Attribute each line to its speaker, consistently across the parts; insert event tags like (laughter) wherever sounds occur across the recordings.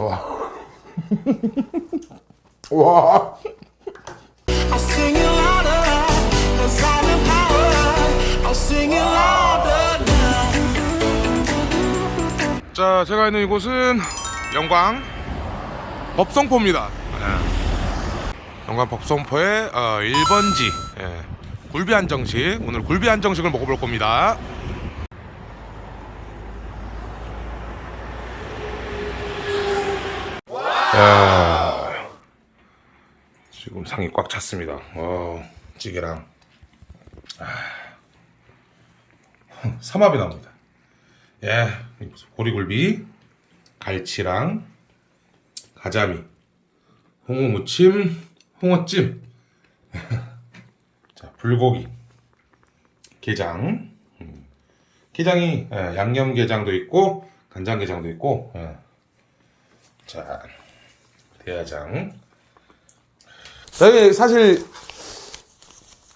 Speaker 1: 와. (laughs) 와. 자, 제가 있는 이곳은 영광 법성포입니다. 예. 영광 법성포의 어, 1번지 예. 굴비 한정식. 오늘 굴비 한정식을 먹어볼 겁니다. 야, 지금 상이 꽉 찼습니다. 어, 찌개랑 아, 삼합이 나옵니다. 예, 보리굴비, 갈치랑 가자미, 홍어 무침, 홍어찜, (laughs) 자 불고기, 게장, 음, 게장이 예, 양념 게장도 있고 간장 게장도 있고, 예. 자 대야장. 사실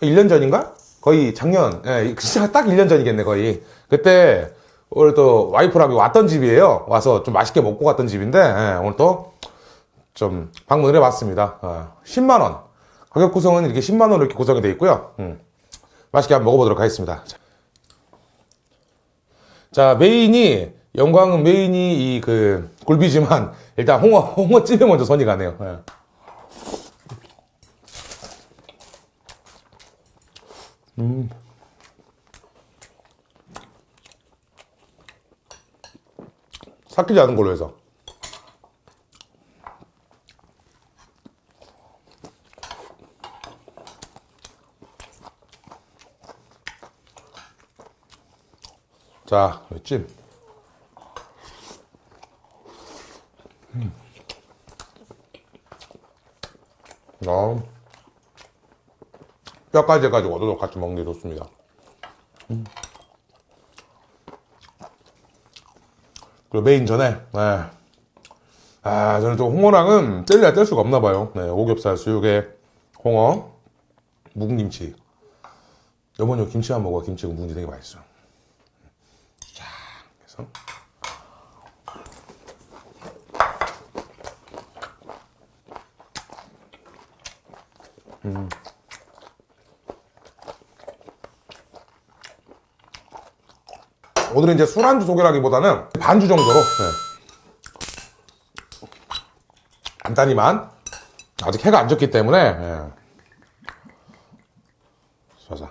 Speaker 1: 1년 전인가? 거의 작년, 예, 진짜 딱 1년 전이겠네, 거의. 그때, 오늘 또 와이프랑 왔던 집이에요. 와서 좀 맛있게 먹고 갔던 집인데, 예, 오늘 또 좀 방문을 해봤습니다. 어, 10만원. 가격 구성은 이렇게 10만원으로 이렇게 구성이 되어 있고요. 음, 맛있게 한번 먹어보도록 하겠습니다. 자, 자, 메인이, 영광은 메인이 이 그 굴비지만, (laughs) 일단 홍어, 홍어찜에 먼저 손이 가네요. 예. 삭히지 않은 걸로 해서 자, 찜. 어. 뼈까지 해가지고 얻어도 같이 먹는 게 좋습니다. 그리고 메인 전에, 네. 아, 저는 또 홍어랑은 뗄래야 뗄 수가 없나 봐요. 네, 오겹살, 수육에 홍어, 묵은김치. 어머니 김치만 먹어. 김치가 묵은지 되게 맛있어. 자, 그래서. 오늘은 이제 술안주 소개라기보다는 반주 정도로 네. 간단히만 아직 해가 안 졌기 때문에 네. 자자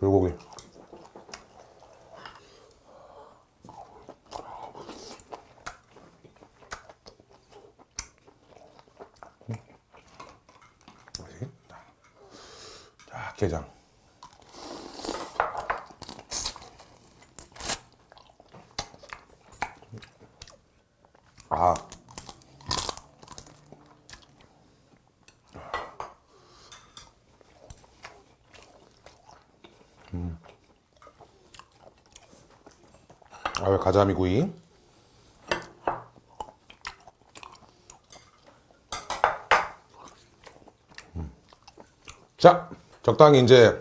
Speaker 1: 불고기 자, 게장. 아. 아, 왜 가자미 구이? 음. 자, 적당히 이제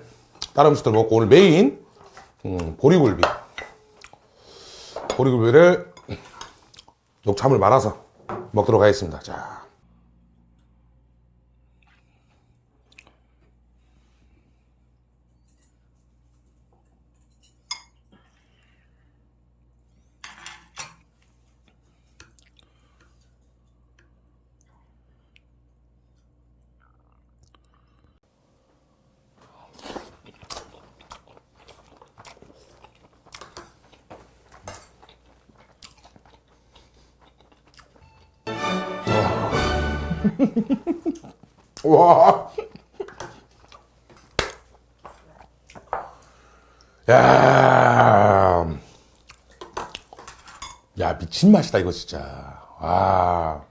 Speaker 1: 다른 음식들 먹고 오늘 메인 음, 보리굴비. 보리굴비를 녹차물 말아서 먹도록 하겠습니다. 자. 와. 야. 야, 미친 맛이다, 이거 진짜. 와.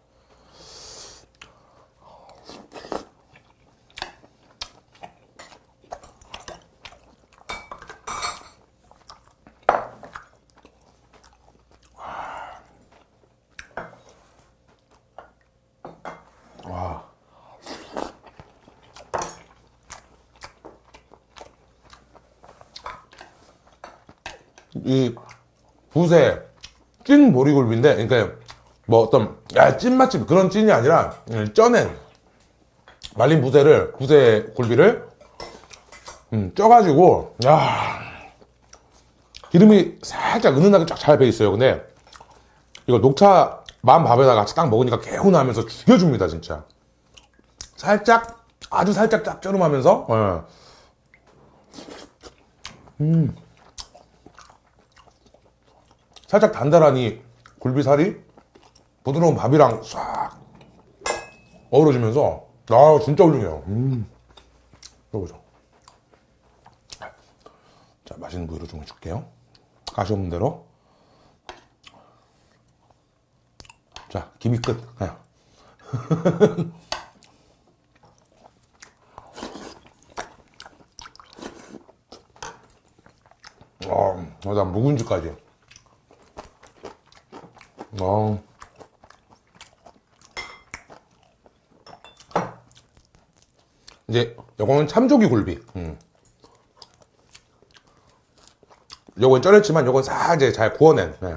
Speaker 1: 이 붓에 찐 보리굴비인데, 그러니까 뭐 어떤 야 찐 맛집 그런 찐이 아니라 음, 쪄낸 말린 부새를 부새 굴비를 음, 쪄가지고 야 기름이 살짝 은은하게 쫙 잘 배 있어요. 근데 이거 녹차 만 밥에다가 같이 딱 먹으니까 개운하면서 죽여줍니다 진짜. 살짝 아주 살짝 짭조름하면서 예. 음 살짝 단단하니 굴비살이 부드러운 밥이랑 싹 어우러지면서 아 진짜 훌륭해요. 음. 먹어보죠. 자 맛있는 부위로 좀 줄게요. 가시 없는 대로. 자 김이 끝. 네. (laughs) 아, 맞아 묵은지까지. 어. 이제 요거는 참조기 굴비. 음. 요건 쩔었지만 요건 싹 이제 잘 구워낸. 네.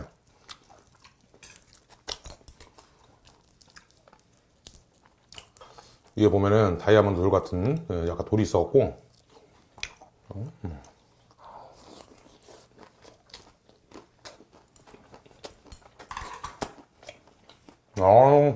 Speaker 1: 이게 보면은 다이아몬드 돌 같은 예, 약간 돌이 있어갖고 어, 음. 아,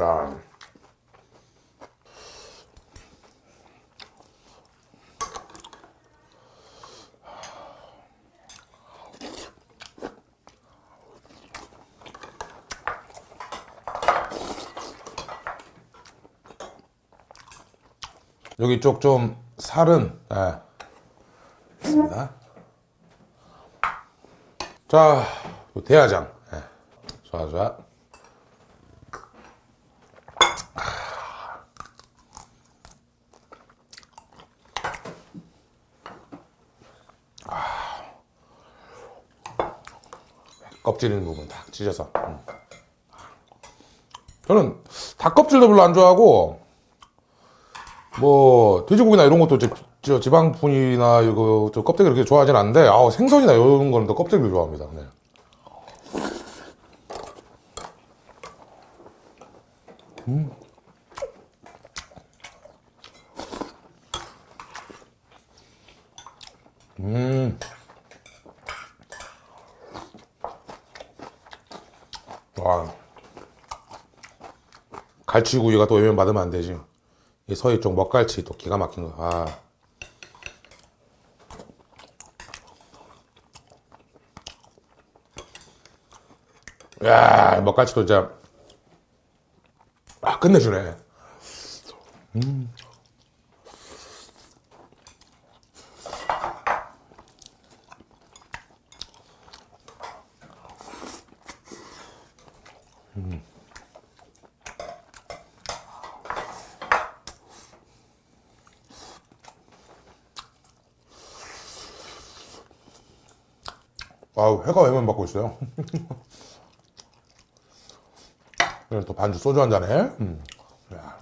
Speaker 1: 야. 여기 쪽 좀 살은 예. 있습니다. 자, 요 대야장. 예. 좋아, 좋아. 껍질 있는 부분 딱 찢어서. 음. 저는 닭 껍질도 별로 안 좋아하고 뭐 돼지고기나 이런 것도 지- 저 지방분이나 이거 저 껍데기 그렇게 좋아하진 않는데 아우 생선이나 이런 거는 더 껍데기를 좋아합니다. 네. 음. 와. 갈치구이가 또 외면 받으면 안 되지. 이 서해 쪽 먹갈치 또 기가 막힌 거. 아. 야, 먹갈치도 진짜 아, 끝내주네. 아우, 회가 외면 받고 있어요. (laughs) 그래, 또 반주 소주 한 잔에. 음. 야.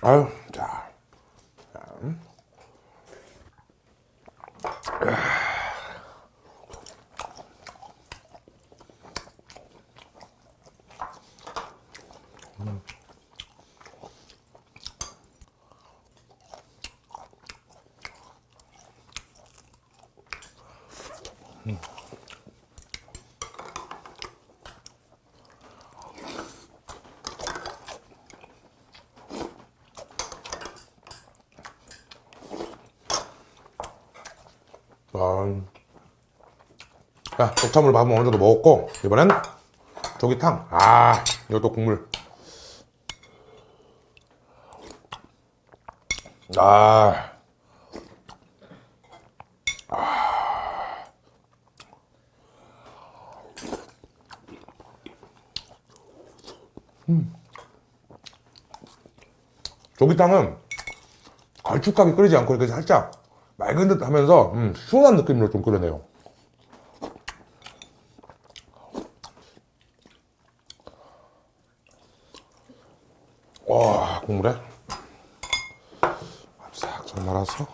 Speaker 1: 아유, 자. 자. 아... 자, 독차물 밥은 어느 정도 먹었고 이번엔 조기탕. 아 이것도 국물. 아, 아. 음. 조기탕은 걸쭉하게 끓이지 않고 이렇게 살짝 맑은 듯 하면서 음, 시원한 느낌으로 좀 끓여내요. 와, 국물에 싹 좀 말아서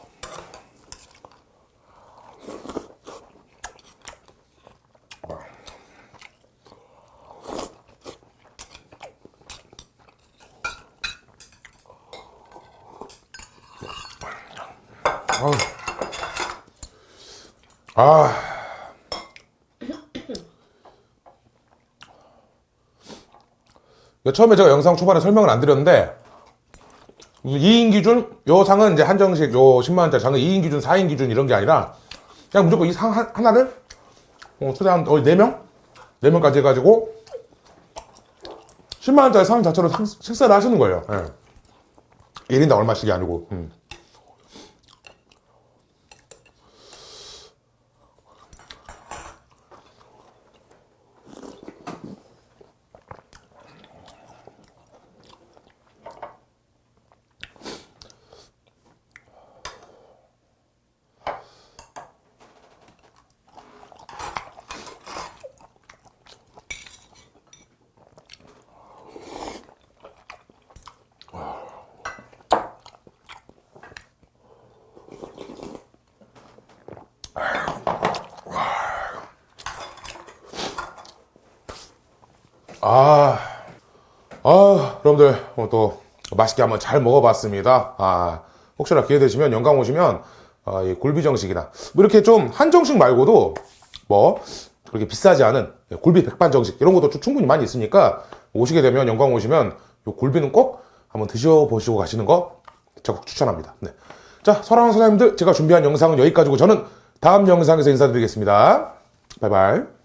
Speaker 1: 아. 처음에 제가 영상 초반에 설명을 안 드렸는데 2인 기준 요 상은 이제 한정식 요 10만 원짜리 상은 2인 기준, 4인 기준 이런 게 아니라 그냥 무조건 이 상 하나를 어, 최대한 거의 4명? 4명까지 해가지고 10만 원짜리 상 자체로 상- 식사를 하시는 거예요. 예. 1인당 얼마씩이 아니고. 음. 아, 아, 여러분들 오늘 또 맛있게 한번 잘 먹어봤습니다. 아, 혹시나 기회 되시면 영광 오시면 아, 이 굴비 정식이나 뭐 이렇게 좀 한정식 말고도 뭐 그렇게 비싸지 않은 굴비 백반 정식 이런 것도 좀 충분히 많이 있으니까 오시게 되면 영광 오시면 요 굴비는 꼭 한번 드셔보시고 가시는 거 적극 추천합니다. 네. 자, 사랑하는 사장님들 제가 준비한 영상은 여기까지고 저는 다음 영상에서 인사드리겠습니다. 바이바이.